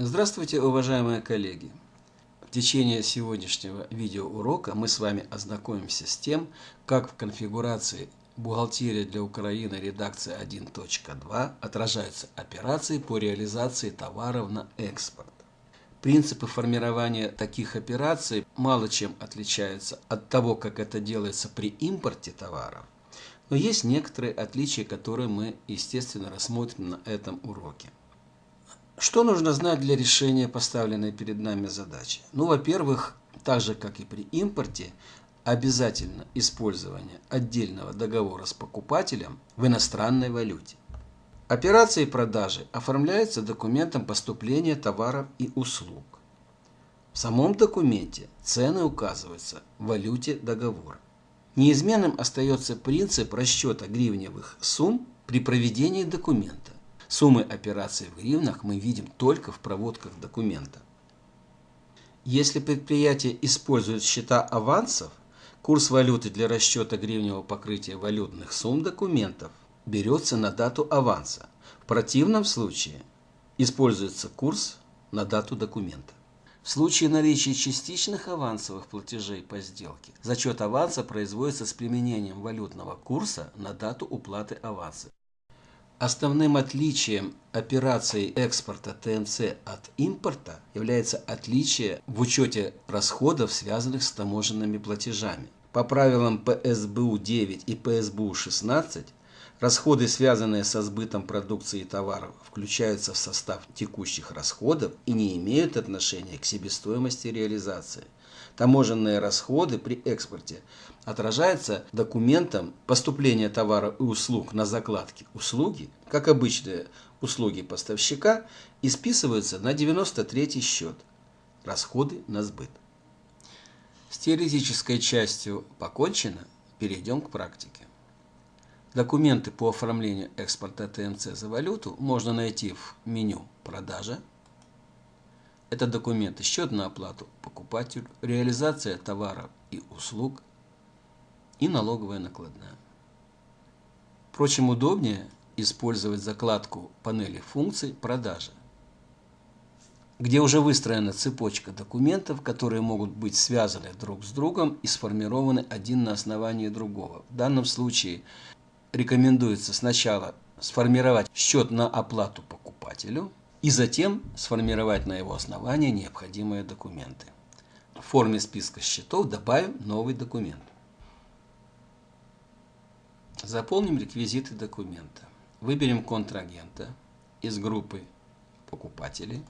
Здравствуйте, уважаемые коллеги! В течение сегодняшнего видеоурока мы с вами ознакомимся с тем, как в конфигурации «Бухгалтерия для Украины. Редакция 1.2» отражаются операции по реализации товаров на экспорт. Принципы формирования таких операций мало чем отличаются от того, как это делается при импорте товаров, но есть некоторые отличия, которые мы, естественно, рассмотрим на этом уроке. Что нужно знать для решения поставленной перед нами задачи? Ну, во-первых, так же, как и при импорте, обязательно использование отдельного договора с покупателем в иностранной валюте. Операции продажи оформляются документом поступления товаров и услуг. В самом документе цены указываются в валюте договора. Неизменным остается принцип расчета гривневых сумм при проведении документа. Суммы операций в гривнах мы видим только в проводках документа. Если предприятие использует счета авансов, курс валюты для расчета гривневого покрытия валютных сумм документов берется на дату аванса. В противном случае используется курс на дату документа. В случае наличия частичных авансовых платежей по сделке, зачет аванса производится с применением валютного курса на дату уплаты аванса. Основным отличием операций экспорта ТМЦ от импорта является отличие в учете расходов, связанных с таможенными платежами. По правилам ПСБУ 9 и ПСБУ 16 Расходы, связанные со сбытом продукции и товаров, включаются в состав текущих расходов и не имеют отношения к себестоимости реализации. Таможенные расходы при экспорте отражаются документом поступления товара и услуг на закладке услуги, как обычные услуги поставщика, и списываются на 93 счет расходы на сбыт. С теоретической частью покончено, перейдем к практике. Документы по оформлению экспорта ТМЦ за валюту можно найти в меню «Продажа». Это документы «Счет на оплату покупателю», «Реализация товаров и услуг» и «Налоговая накладная». Впрочем, удобнее использовать закладку панели функций «Продажа», где уже выстроена цепочка документов, которые могут быть связаны друг с другом и сформированы один на основании другого. В данном случае рекомендуется сначала сформировать счет на оплату покупателю и затем сформировать на его основании необходимые документы. В форме списка счетов добавим новый документ. Заполним реквизиты документа. Выберем контрагента из группы покупателей,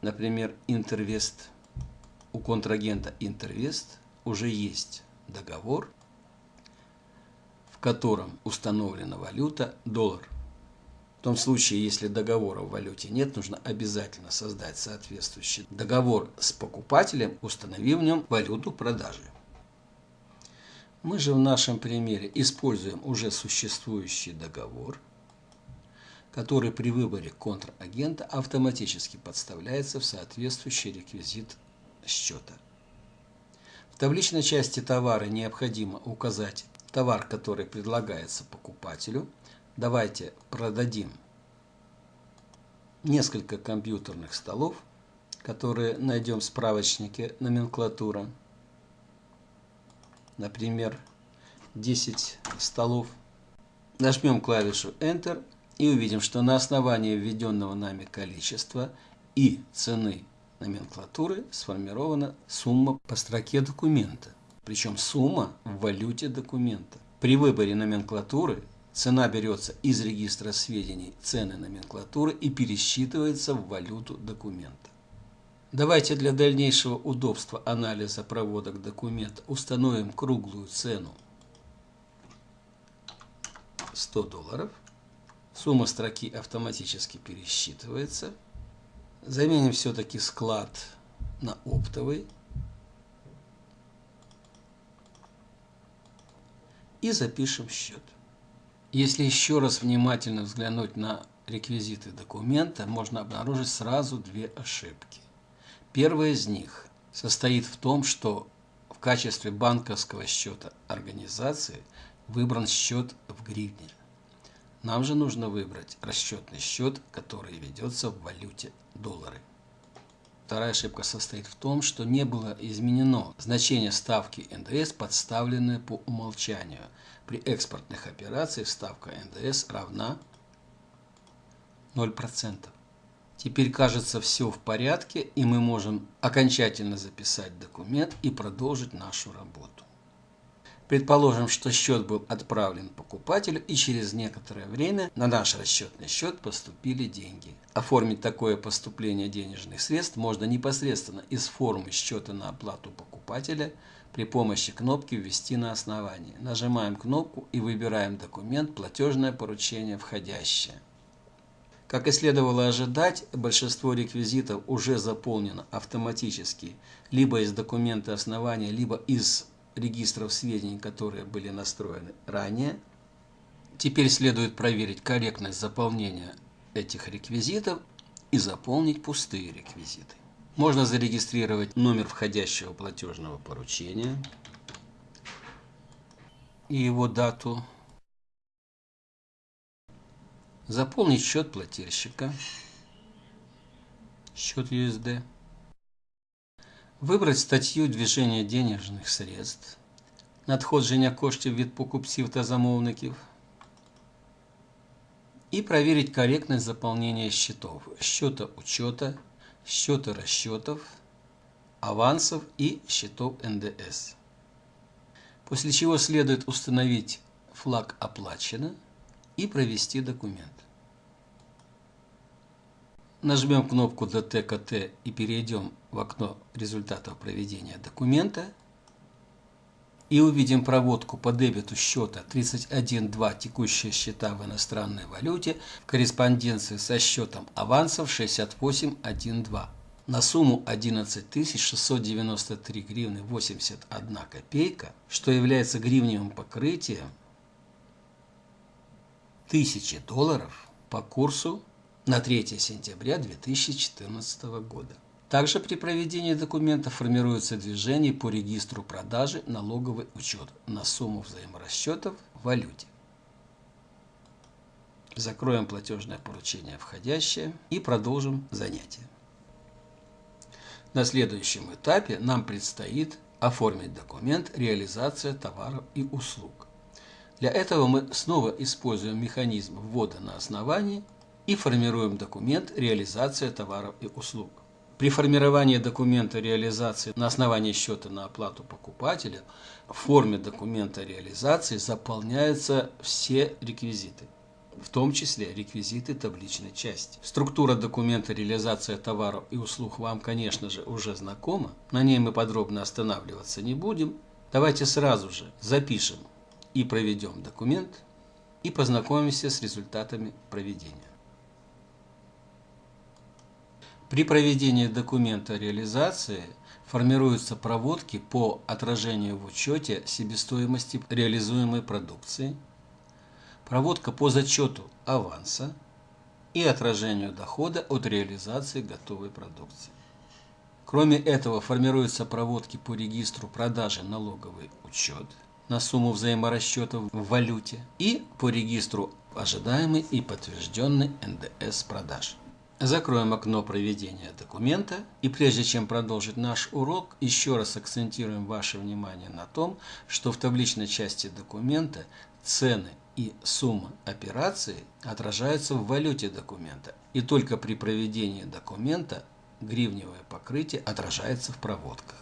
например, Интервест. У контрагента Интервест уже есть договор котором установлена валюта доллар. В том случае, если договора в валюте нет, нужно обязательно создать соответствующий договор с покупателем, установив в нем валюту продажи. Мы же в нашем примере используем уже существующий договор, который при выборе контрагента автоматически подставляется в соответствующий реквизит счета. В табличной части товара необходимо указать товар, который предлагается покупателю. Давайте продадим несколько компьютерных столов, которые найдем в справочнике номенклатура. Например, 10 столов. Нажмем клавишу Enter и увидим, что на основании введенного нами количества и цены номенклатуры сформирована сумма по строке документа причем сумма в валюте документа. При выборе номенклатуры цена берется из регистра сведений цены номенклатуры и пересчитывается в валюту документа. Давайте для дальнейшего удобства анализа проводок документа установим круглую цену 100 долларов. Сумма строки автоматически пересчитывается. Заменим все-таки склад на оптовый. и запишем счет. Если еще раз внимательно взглянуть на реквизиты документа, можно обнаружить сразу две ошибки. Первая из них состоит в том, что в качестве банковского счета организации выбран счет в гривне. Нам же нужно выбрать расчетный счет, который ведется в валюте доллары. Вторая ошибка состоит в том, что не было изменено значение ставки НДС, подставленное по умолчанию. При экспортных операциях ставка НДС равна 0%. Теперь кажется все в порядке, и мы можем окончательно записать документ и продолжить нашу работу. Предположим, что счет был отправлен покупателю и через некоторое время на наш расчетный счет поступили деньги. Оформить такое поступление денежных средств можно непосредственно из формы счета на оплату покупателя при помощи кнопки «Ввести на основании». Нажимаем кнопку и выбираем документ «Платежное поручение входящее». Как и следовало ожидать, большинство реквизитов уже заполнено автоматически либо из документа основания, либо из регистров сведений, которые были настроены ранее. Теперь следует проверить корректность заполнения этих реквизитов и заполнить пустые реквизиты. Можно зарегистрировать номер входящего платежного поручения и его дату. Заполнить счет плательщика, счет USD. Вибрати статтю движення денежних средств, надходження коштів від покупців та замовників и проверить корректность заполнения счетов, счета учета, счета расчетов, авансов и счетов НДС. После чего следует установить флаг «Оплачено» и провести документ. Нажмем кнопку ДТКТ и перейдем в окно результатов проведения документа. И увидим проводку по дебету счета 31.2 текущие счета в иностранной валюте в корреспонденции со счетом авансов 68.1.2 на сумму 11 693 гривны 81 копейка, что является гривневым покрытием 1000 долларов по курсу на 3 сентября 2014 года. Также при проведении документа формируется движение по регистру продажи налоговый учет на сумму взаиморасчетов в валюте. Закроем платежное поручение входящее и продолжим занятие. На следующем этапе нам предстоит оформить документ «Реализация товаров и услуг». Для этого мы снова используем механизм ввода на основании и формируем документ «Реализация товаров и услуг». При формировании документа реализации на основании счета на оплату покупателя в форме документа реализации заполняются все реквизиты, в том числе реквизиты табличной части. Структура документа реализация товаров и услуг вам, конечно же, уже знакома, на ней мы подробно останавливаться не будем. Давайте сразу же запишем и проведем документ и познакомимся с результатами проведения. При проведении документа реализации формируются проводки по отражению в учете себестоимости реализуемой продукции, проводка по зачету аванса и отражению дохода от реализации готовой продукции. Кроме этого, формируются проводки по регистру продажи налоговый учет на сумму взаиморасчетов в валюте и по регистру ожидаемый и подтвержденный НДС продаж. Закроем окно проведения документа и прежде чем продолжить наш урок, еще раз акцентируем ваше внимание на том, что в табличной части документа цены и сумма операции отражаются в валюте документа, и только при проведении документа гривневое покрытие отражается в проводках.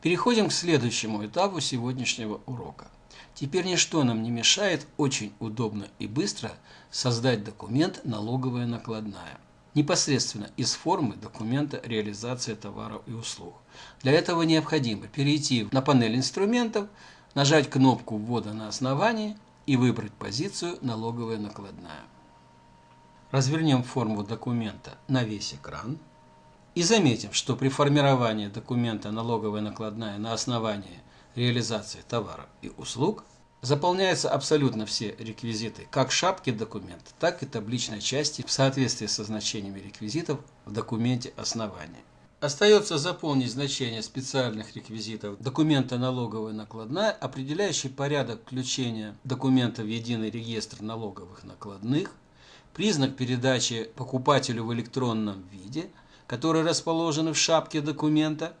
Переходим к следующему этапу сегодняшнего урока. Теперь ничто нам не мешает очень удобно и быстро создать документ «Налоговая накладная» непосредственно из формы документа реализации товаров и услуг. Для этого необходимо перейти на панель инструментов, нажать кнопку ввода на основании и выбрать позицию «Налоговая накладная». Развернем форму документа на весь экран и заметим, что при формировании документа «Налоговая накладная» на основании реализации товаров и услуг заполняются абсолютно все реквизиты, как шапки документа, так и табличной части в соответствии со значениями реквизитов в документе основания. Остается заполнить значение специальных реквизитов. Документа налоговая накладная, определяющий порядок включения документа в единый реестр налоговых накладных, признак передачи покупателю в электронном виде, которые расположены в шапке документа,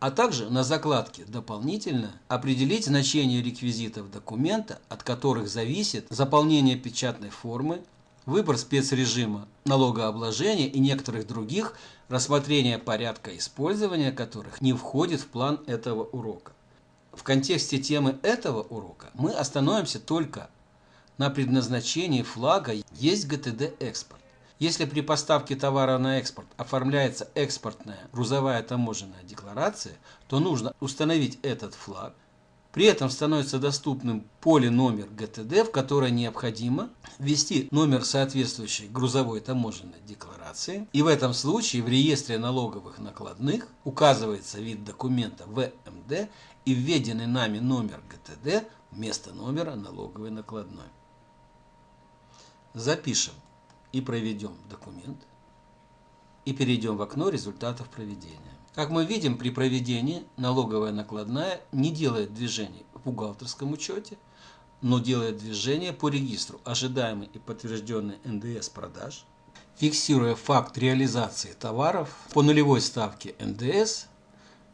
а также на закладке «Дополнительно» определить значение реквизитов документа, от которых зависит заполнение печатной формы, выбор спецрежима налогообложения и некоторых других, рассмотрение порядка использования которых не входит в план этого урока. В контексте темы этого урока мы остановимся только на предназначении флага «Есть ГТД экспорт». Если при поставке товара на экспорт оформляется экспортная грузовая таможенная декларация, то нужно установить этот флаг. При этом становится доступным поле номер ГТД, в которое необходимо ввести номер соответствующей грузовой таможенной декларации. И в этом случае в реестре налоговых накладных указывается вид документа ВМД и введенный нами номер ГТД вместо номера налоговой накладной. Запишем и проведем документ. И перейдем в окно результатов проведения. Как мы видим, при проведении налоговая накладная не делает движений в бухгалтерском учете, но делает движение по регистру ожидаемый и подтвержденный НДС продаж, фиксируя факт реализации товаров по нулевой ставке НДС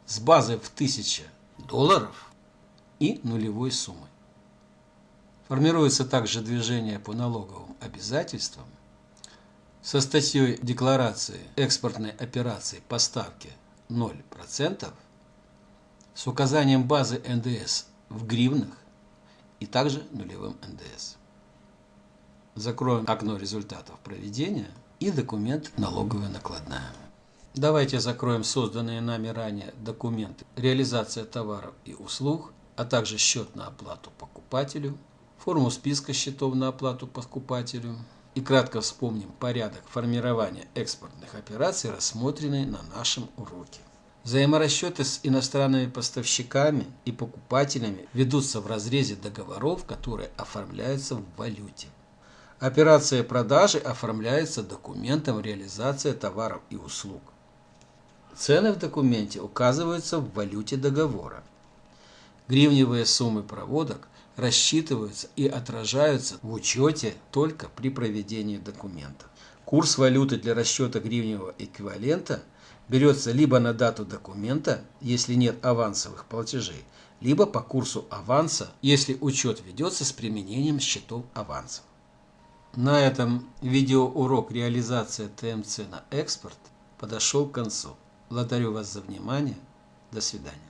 с базой в 1000 долларов и нулевой суммой. Формируется также движение по налоговым обязательствам со статьей декларации экспортной операции поставки 0% с указанием базы НДС в гривнах и также нулевым НДС. Закроем окно результатов проведения и документ налоговая накладная. Давайте закроем созданные нами ранее документы реализация товаров и услуг, а также счет на оплату покупателю, форму списка счетов на оплату покупателю, и кратко вспомним порядок формирования экспортных операций, рассмотренный на нашем уроке. Взаиморасчеты с иностранными поставщиками и покупателями ведутся в разрезе договоров, которые оформляются в валюте. Операция продажи оформляется документом реализации товаров и услуг. Цены в документе указываются в валюте договора. Гривневые суммы проводок рассчитываются и отражаются в учете только при проведении документа. Курс валюты для расчета гривневого эквивалента берется либо на дату документа, если нет авансовых платежей, либо по курсу аванса, если учет ведется с применением счетов аванса. На этом видеоурок реализация ТМЦ на экспорт подошел к концу. Благодарю вас за внимание. До свидания.